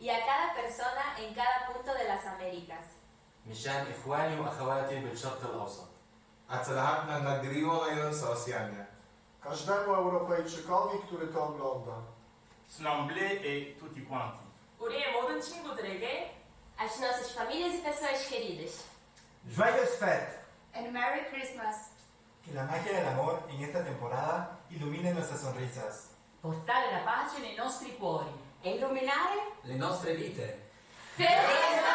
y a cada persona en cada punto de las Américas. مشان إخواني وأخواتي Rosjanie. Tutti quanti. And Merry Christmas. Que la magia del amor en esta temporada ilumine nuestras sonrisas. Portare la pace nei nostri cuori. E illuminare le nostre vite. Feliz!